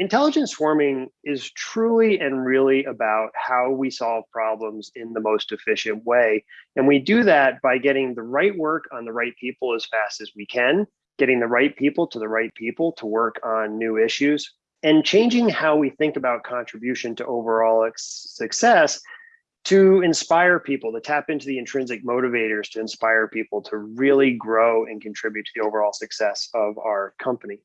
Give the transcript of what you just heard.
Intelligence swarming is truly and really about how we solve problems in the most efficient way. And we do that by getting the right work on the right people as fast as we can, getting the right people to the right people to work on new issues, and changing how we think about contribution to overall success to inspire people, to tap into the intrinsic motivators to inspire people to really grow and contribute to the overall success of our company.